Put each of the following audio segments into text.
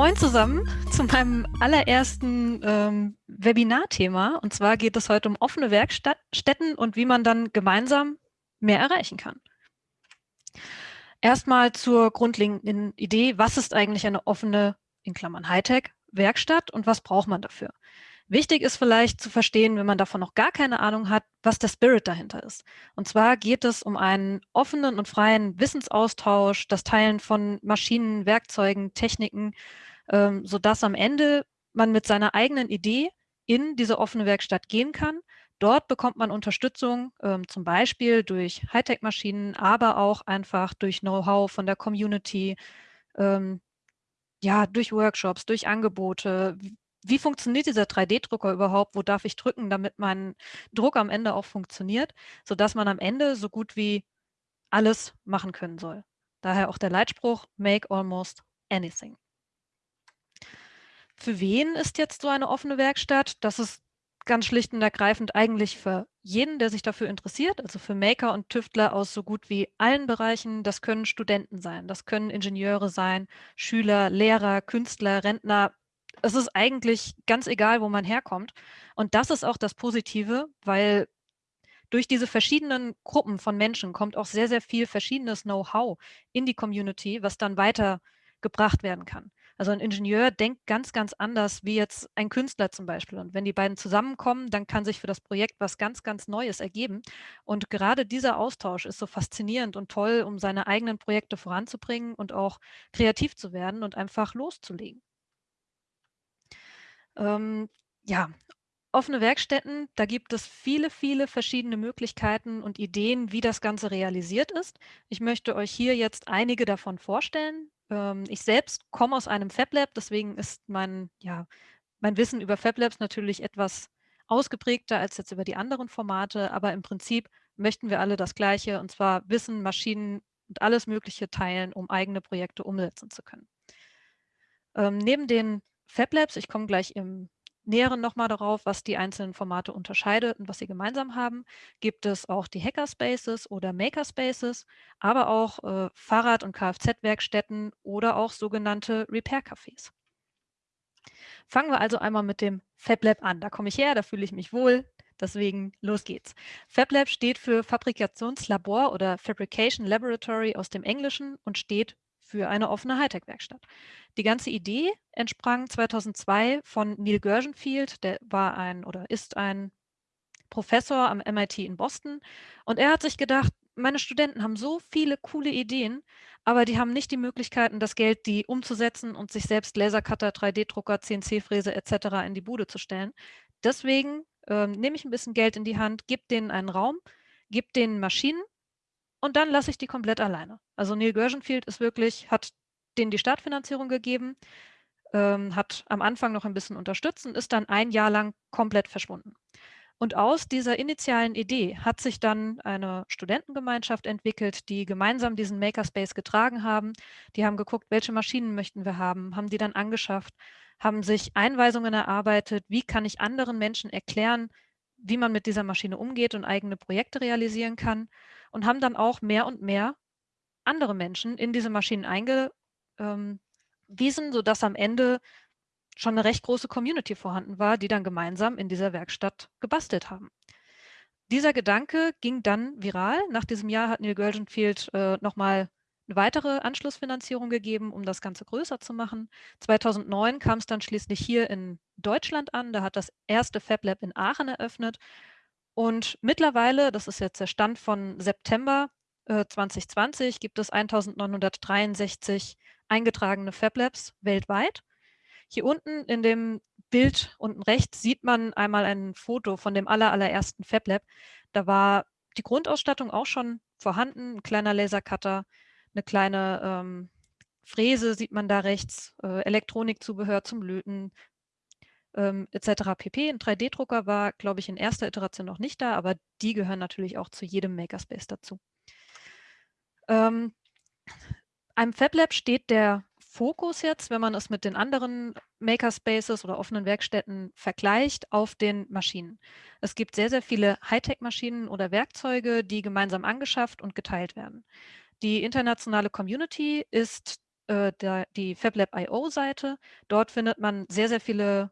Moin zusammen zu meinem allerersten ähm, Webinar-Thema. Und zwar geht es heute um offene Werkstätten und wie man dann gemeinsam mehr erreichen kann. Erstmal zur grundlegenden Idee, was ist eigentlich eine offene, in Klammern Hightech, Werkstatt und was braucht man dafür? Wichtig ist vielleicht zu verstehen, wenn man davon noch gar keine Ahnung hat, was der Spirit dahinter ist. Und zwar geht es um einen offenen und freien Wissensaustausch, das Teilen von Maschinen, Werkzeugen, Techniken, ähm, sodass am Ende man mit seiner eigenen Idee in diese offene Werkstatt gehen kann. Dort bekommt man Unterstützung, ähm, zum Beispiel durch Hightech-Maschinen, aber auch einfach durch Know-how von der Community, ähm, ja, durch Workshops, durch Angebote, wie funktioniert dieser 3D-Drucker überhaupt? Wo darf ich drücken, damit mein Druck am Ende auch funktioniert, sodass man am Ende so gut wie alles machen können soll. Daher auch der Leitspruch, make almost anything. Für wen ist jetzt so eine offene Werkstatt? Das ist ganz schlicht und ergreifend eigentlich für jeden, der sich dafür interessiert, also für Maker und Tüftler aus so gut wie allen Bereichen. Das können Studenten sein, das können Ingenieure sein, Schüler, Lehrer, Künstler, Rentner, es ist eigentlich ganz egal, wo man herkommt. Und das ist auch das Positive, weil durch diese verschiedenen Gruppen von Menschen kommt auch sehr, sehr viel verschiedenes Know-how in die Community, was dann weitergebracht werden kann. Also ein Ingenieur denkt ganz, ganz anders wie jetzt ein Künstler zum Beispiel. Und wenn die beiden zusammenkommen, dann kann sich für das Projekt was ganz, ganz Neues ergeben. Und gerade dieser Austausch ist so faszinierend und toll, um seine eigenen Projekte voranzubringen und auch kreativ zu werden und einfach loszulegen. Ähm, ja, offene Werkstätten, da gibt es viele, viele verschiedene Möglichkeiten und Ideen, wie das Ganze realisiert ist. Ich möchte euch hier jetzt einige davon vorstellen. Ähm, ich selbst komme aus einem FabLab, deswegen ist mein, ja, mein Wissen über FabLabs natürlich etwas ausgeprägter als jetzt über die anderen Formate, aber im Prinzip möchten wir alle das Gleiche, und zwar Wissen, Maschinen und alles Mögliche teilen, um eigene Projekte umsetzen zu können. Ähm, neben den FabLabs, ich komme gleich im Näheren nochmal darauf, was die einzelnen Formate unterscheidet und was sie gemeinsam haben, gibt es auch die Hackerspaces oder Makerspaces, aber auch äh, Fahrrad- und Kfz-Werkstätten oder auch sogenannte Repair-Cafés. Fangen wir also einmal mit dem FabLab an. Da komme ich her, da fühle ich mich wohl, deswegen los geht's. FabLab steht für Fabrikationslabor oder Fabrication Laboratory aus dem Englischen und steht für eine offene Hightech-Werkstatt. Die ganze Idee entsprang 2002 von Neil Gershenfield, der war ein oder ist ein Professor am MIT in Boston und er hat sich gedacht, meine Studenten haben so viele coole Ideen, aber die haben nicht die Möglichkeiten, das Geld, die umzusetzen und sich selbst Lasercutter, 3D-Drucker, CNC-Fräse etc. in die Bude zu stellen. Deswegen äh, nehme ich ein bisschen Geld in die Hand, gebe denen einen Raum, gebe denen Maschinen und dann lasse ich die komplett alleine. Also Neil Gershenfield ist wirklich, hat denen die Startfinanzierung gegeben, ähm, hat am Anfang noch ein bisschen unterstützt und ist dann ein Jahr lang komplett verschwunden. Und aus dieser initialen Idee hat sich dann eine Studentengemeinschaft entwickelt, die gemeinsam diesen Makerspace getragen haben. Die haben geguckt, welche Maschinen möchten wir haben, haben die dann angeschafft, haben sich Einweisungen erarbeitet, wie kann ich anderen Menschen erklären, wie man mit dieser Maschine umgeht und eigene Projekte realisieren kann und haben dann auch mehr und mehr andere Menschen in diese Maschinen eingewiesen, ähm, sodass am Ende schon eine recht große Community vorhanden war, die dann gemeinsam in dieser Werkstatt gebastelt haben. Dieser Gedanke ging dann viral. Nach diesem Jahr hat Neil Gurgenfield äh, nochmal eine weitere Anschlussfinanzierung gegeben, um das Ganze größer zu machen. 2009 kam es dann schließlich hier in Deutschland an. Da hat das erste FabLab in Aachen eröffnet und mittlerweile, das ist jetzt der Stand von September äh, 2020, gibt es 1963 eingetragene FabLabs weltweit. Hier unten in dem Bild unten rechts sieht man einmal ein Foto von dem aller, allerersten FabLab. Da war die Grundausstattung auch schon vorhanden, ein kleiner Lasercutter, eine kleine ähm, Fräse sieht man da rechts, äh, Elektronikzubehör zum Löten, ähm, etc. pp. Ein 3D-Drucker war, glaube ich, in erster Iteration noch nicht da, aber die gehören natürlich auch zu jedem Makerspace dazu. Ähm, einem FabLab steht der Fokus jetzt, wenn man es mit den anderen Makerspaces oder offenen Werkstätten vergleicht, auf den Maschinen. Es gibt sehr, sehr viele Hightech-Maschinen oder Werkzeuge, die gemeinsam angeschafft und geteilt werden. Die internationale Community ist äh, der, die FabLab.io-Seite. Dort findet man sehr, sehr viele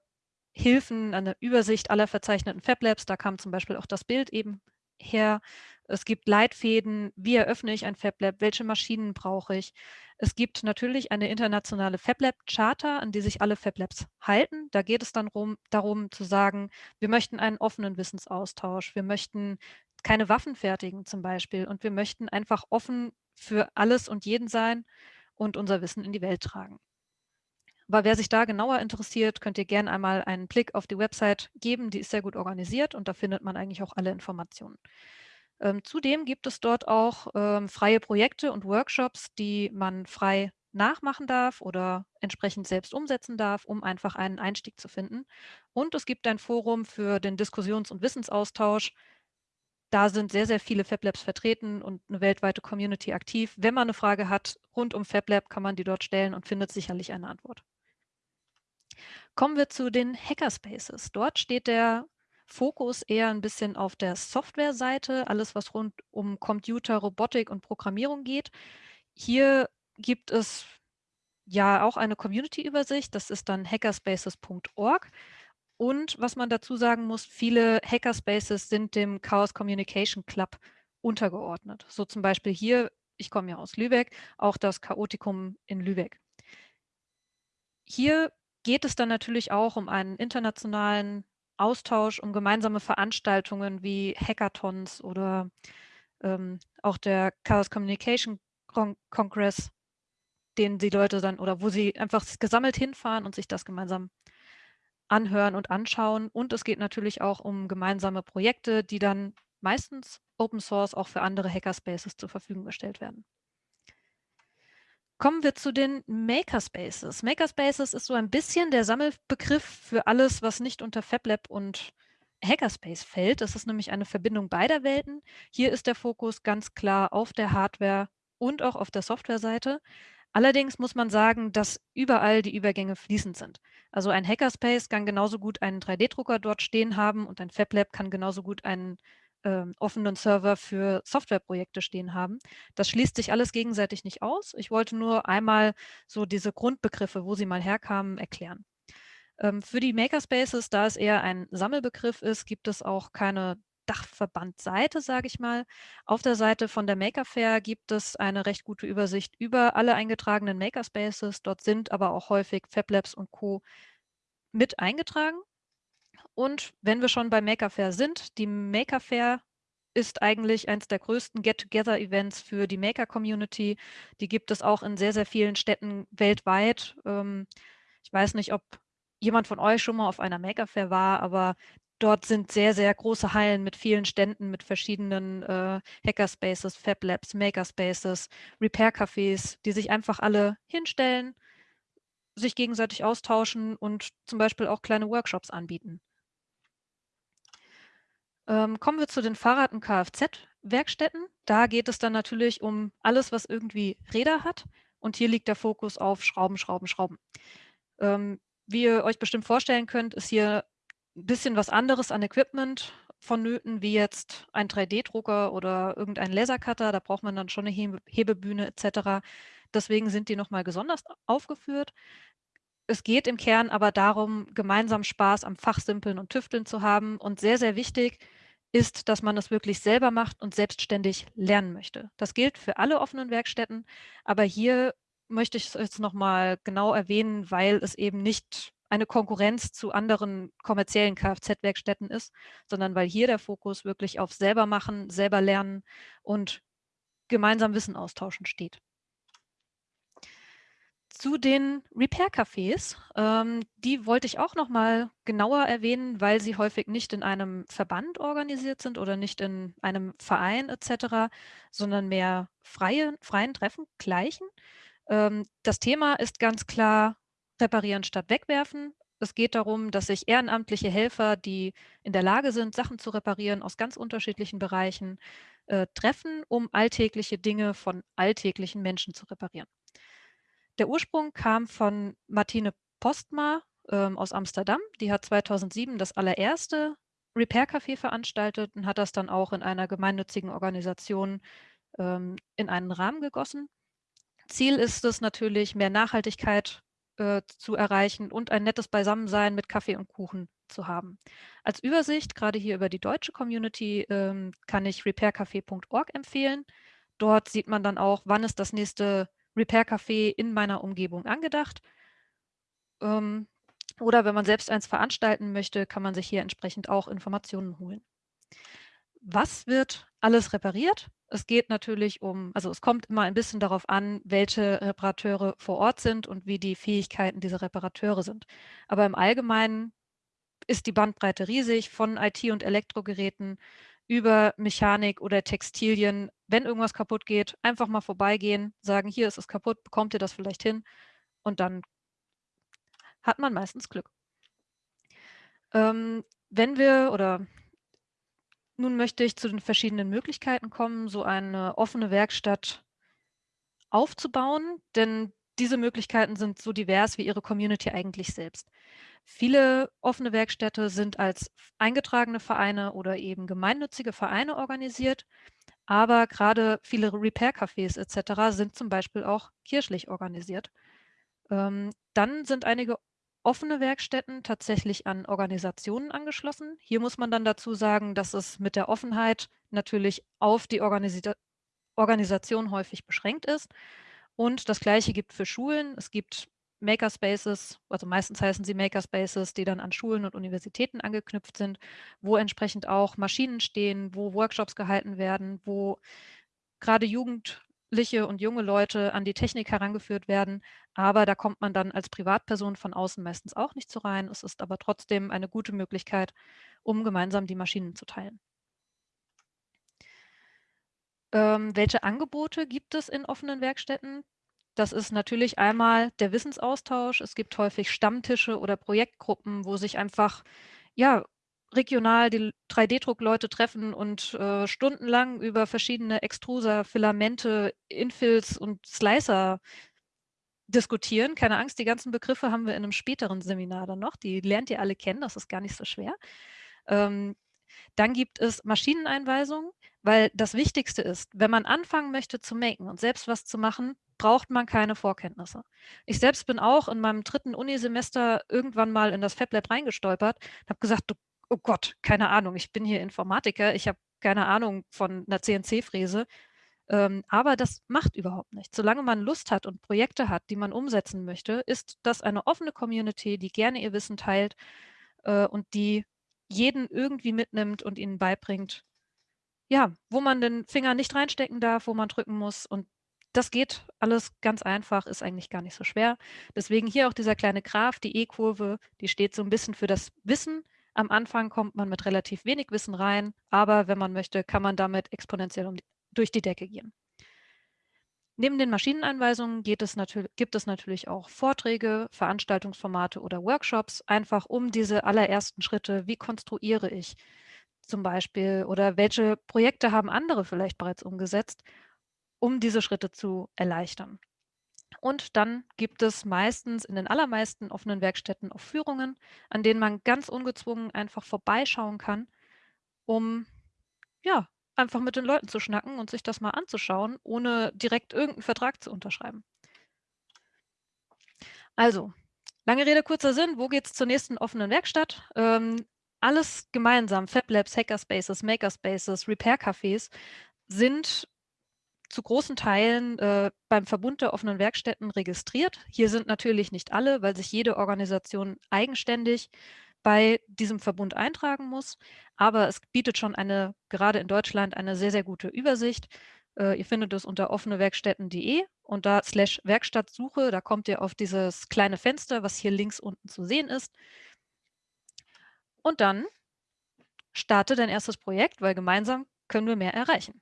Hilfen, eine Übersicht aller verzeichneten FabLabs. Da kam zum Beispiel auch das Bild eben her. Es gibt Leitfäden, wie eröffne ich ein FabLab, welche Maschinen brauche ich. Es gibt natürlich eine internationale FabLab-Charta, an die sich alle FabLabs halten. Da geht es dann rum, darum zu sagen, wir möchten einen offenen Wissensaustausch, wir möchten keine Waffen fertigen zum Beispiel und wir möchten einfach offen für alles und jeden sein und unser Wissen in die Welt tragen. Aber wer sich da genauer interessiert, könnt ihr gerne einmal einen Blick auf die Website geben. Die ist sehr gut organisiert und da findet man eigentlich auch alle Informationen. Ähm, zudem gibt es dort auch ähm, freie Projekte und Workshops, die man frei nachmachen darf oder entsprechend selbst umsetzen darf, um einfach einen Einstieg zu finden. Und es gibt ein Forum für den Diskussions- und Wissensaustausch. Da sind sehr, sehr viele FabLabs vertreten und eine weltweite Community aktiv. Wenn man eine Frage hat rund um FabLab, kann man die dort stellen und findet sicherlich eine Antwort. Kommen wir zu den Hackerspaces. Dort steht der Fokus eher ein bisschen auf der Softwareseite, alles was rund um Computer, Robotik und Programmierung geht. Hier gibt es ja auch eine Community-Übersicht, das ist dann hackerspaces.org. Und was man dazu sagen muss, viele Hackerspaces sind dem Chaos Communication Club untergeordnet. So zum Beispiel hier, ich komme ja aus Lübeck, auch das Chaotikum in Lübeck. Hier geht es dann natürlich auch um einen internationalen Austausch, um gemeinsame Veranstaltungen wie Hackathons oder ähm, auch der Chaos Communication Con Congress, den die Leute dann oder wo sie einfach gesammelt hinfahren und sich das gemeinsam anhören und anschauen. Und es geht natürlich auch um gemeinsame Projekte, die dann meistens Open Source auch für andere Hackerspaces zur Verfügung gestellt werden. Kommen wir zu den Makerspaces. Makerspaces ist so ein bisschen der Sammelbegriff für alles, was nicht unter FabLab und Hackerspace fällt. Das ist nämlich eine Verbindung beider Welten. Hier ist der Fokus ganz klar auf der Hardware und auch auf der Softwareseite. Allerdings muss man sagen, dass überall die Übergänge fließend sind. Also ein Hackerspace kann genauso gut einen 3D-Drucker dort stehen haben und ein FabLab kann genauso gut einen äh, offenen Server für Softwareprojekte stehen haben. Das schließt sich alles gegenseitig nicht aus. Ich wollte nur einmal so diese Grundbegriffe, wo sie mal herkamen, erklären. Ähm, für die Makerspaces, da es eher ein Sammelbegriff ist, gibt es auch keine Dachverbandseite, sage ich mal. Auf der Seite von der Maker Fair gibt es eine recht gute Übersicht über alle eingetragenen Makerspaces. Dort sind aber auch häufig FabLabs und Co. mit eingetragen. Und wenn wir schon bei Maker Fair sind, die Maker Fair ist eigentlich eines der größten Get-Together-Events für die Maker-Community. Die gibt es auch in sehr, sehr vielen Städten weltweit. Ähm, ich weiß nicht, ob jemand von euch schon mal auf einer Maker Fair war, aber dort sind sehr, sehr große Hallen mit vielen Ständen, mit verschiedenen äh, Hackerspaces, Fab Labs, Makerspaces, Repair-Cafés, die sich einfach alle hinstellen, sich gegenseitig austauschen und zum Beispiel auch kleine Workshops anbieten. Ähm, kommen wir zu den Fahrrad- und Kfz-Werkstätten. Da geht es dann natürlich um alles, was irgendwie Räder hat. Und hier liegt der Fokus auf Schrauben, Schrauben, Schrauben. Ähm, wie ihr euch bestimmt vorstellen könnt, ist hier ein bisschen was anderes an Equipment vonnöten, wie jetzt ein 3D-Drucker oder irgendein Lasercutter. Da braucht man dann schon eine Hebe Hebebühne etc. Deswegen sind die nochmal besonders aufgeführt. Es geht im Kern aber darum, gemeinsam Spaß am Fachsimpeln und Tüfteln zu haben. Und sehr, sehr wichtig, ist, dass man es wirklich selber macht und selbstständig lernen möchte. Das gilt für alle offenen Werkstätten, aber hier möchte ich es jetzt nochmal genau erwähnen, weil es eben nicht eine Konkurrenz zu anderen kommerziellen Kfz-Werkstätten ist, sondern weil hier der Fokus wirklich auf selber machen, selber lernen und gemeinsam Wissen austauschen steht zu den Repair-Cafés. Ähm, die wollte ich auch noch mal genauer erwähnen, weil sie häufig nicht in einem Verband organisiert sind oder nicht in einem Verein etc., sondern mehr freie, freien Treffen gleichen. Ähm, das Thema ist ganz klar reparieren statt wegwerfen. Es geht darum, dass sich ehrenamtliche Helfer, die in der Lage sind, Sachen zu reparieren aus ganz unterschiedlichen Bereichen, äh, treffen, um alltägliche Dinge von alltäglichen Menschen zu reparieren. Der Ursprung kam von Martine Postma ähm, aus Amsterdam. Die hat 2007 das allererste Repair-Café veranstaltet und hat das dann auch in einer gemeinnützigen Organisation ähm, in einen Rahmen gegossen. Ziel ist es natürlich, mehr Nachhaltigkeit äh, zu erreichen und ein nettes Beisammensein mit Kaffee und Kuchen zu haben. Als Übersicht, gerade hier über die deutsche Community, ähm, kann ich repaircafé.org empfehlen. Dort sieht man dann auch, wann ist das nächste Repair Café in meiner Umgebung angedacht. Ähm, oder wenn man selbst eins veranstalten möchte, kann man sich hier entsprechend auch Informationen holen. Was wird alles repariert? Es geht natürlich um also es kommt immer ein bisschen darauf an, welche Reparateure vor Ort sind und wie die Fähigkeiten dieser Reparateure sind. Aber im Allgemeinen ist die Bandbreite riesig, von IT und Elektrogeräten über Mechanik oder Textilien. Wenn irgendwas kaputt geht, einfach mal vorbeigehen, sagen: „Hier ist es kaputt, bekommt ihr das vielleicht hin?“ Und dann hat man meistens Glück. Ähm, wenn wir oder nun möchte ich zu den verschiedenen Möglichkeiten kommen, so eine offene Werkstatt aufzubauen, denn diese Möglichkeiten sind so divers wie Ihre Community eigentlich selbst. Viele offene Werkstätte sind als eingetragene Vereine oder eben gemeinnützige Vereine organisiert, aber gerade viele Repair-Cafés etc. sind zum Beispiel auch kirchlich organisiert. Ähm, dann sind einige offene Werkstätten tatsächlich an Organisationen angeschlossen. Hier muss man dann dazu sagen, dass es mit der Offenheit natürlich auf die Organisita Organisation häufig beschränkt ist. Und das Gleiche gibt für Schulen. Es gibt Makerspaces, also meistens heißen sie Makerspaces, die dann an Schulen und Universitäten angeknüpft sind, wo entsprechend auch Maschinen stehen, wo Workshops gehalten werden, wo gerade Jugendliche und junge Leute an die Technik herangeführt werden. Aber da kommt man dann als Privatperson von außen meistens auch nicht so rein. Es ist aber trotzdem eine gute Möglichkeit, um gemeinsam die Maschinen zu teilen. Ähm, welche Angebote gibt es in offenen Werkstätten? Das ist natürlich einmal der Wissensaustausch. Es gibt häufig Stammtische oder Projektgruppen, wo sich einfach, ja, regional die 3D-Druckleute treffen und äh, stundenlang über verschiedene Extruser, Filamente, Infills und Slicer diskutieren. Keine Angst, die ganzen Begriffe haben wir in einem späteren Seminar dann noch. Die lernt ihr alle kennen, das ist gar nicht so schwer. Ähm, dann gibt es Maschineneinweisungen, weil das Wichtigste ist, wenn man anfangen möchte zu maken und selbst was zu machen, braucht man keine Vorkenntnisse. Ich selbst bin auch in meinem dritten Unisemester irgendwann mal in das FabLab reingestolpert und habe gesagt, oh Gott, keine Ahnung, ich bin hier Informatiker, ich habe keine Ahnung von einer CNC-Fräse. Ähm, aber das macht überhaupt nichts. Solange man Lust hat und Projekte hat, die man umsetzen möchte, ist das eine offene Community, die gerne ihr Wissen teilt äh, und die jeden irgendwie mitnimmt und ihnen beibringt, ja, wo man den Finger nicht reinstecken darf, wo man drücken muss. Und das geht alles ganz einfach, ist eigentlich gar nicht so schwer. Deswegen hier auch dieser kleine Graph, die E-Kurve, die steht so ein bisschen für das Wissen. Am Anfang kommt man mit relativ wenig Wissen rein, aber wenn man möchte, kann man damit exponentiell um die, durch die Decke gehen. Neben den Maschineneinweisungen es gibt es natürlich auch Vorträge, Veranstaltungsformate oder Workshops, einfach um diese allerersten Schritte, wie konstruiere ich zum Beispiel oder welche Projekte haben andere vielleicht bereits umgesetzt, um diese Schritte zu erleichtern. Und dann gibt es meistens in den allermeisten offenen Werkstätten auch Führungen, an denen man ganz ungezwungen einfach vorbeischauen kann, um ja, einfach mit den Leuten zu schnacken und sich das mal anzuschauen, ohne direkt irgendeinen Vertrag zu unterschreiben. Also, lange Rede, kurzer Sinn, wo geht es zur nächsten offenen Werkstatt? Ähm, alles gemeinsam, FabLabs, Hackerspaces, Makerspaces, Repair-Cafés sind zu großen Teilen äh, beim Verbund der offenen Werkstätten registriert. Hier sind natürlich nicht alle, weil sich jede Organisation eigenständig bei diesem Verbund eintragen muss. Aber es bietet schon eine, gerade in Deutschland, eine sehr, sehr gute Übersicht. Äh, ihr findet es unter offenewerkstätten.de und da slash Werkstattsuche, da kommt ihr auf dieses kleine Fenster, was hier links unten zu sehen ist. Und dann starte dein erstes Projekt, weil gemeinsam können wir mehr erreichen.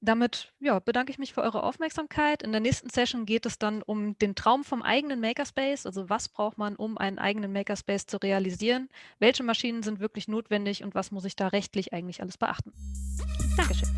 Damit ja, bedanke ich mich für eure Aufmerksamkeit. In der nächsten Session geht es dann um den Traum vom eigenen Makerspace. Also was braucht man, um einen eigenen Makerspace zu realisieren? Welche Maschinen sind wirklich notwendig und was muss ich da rechtlich eigentlich alles beachten? Dankeschön.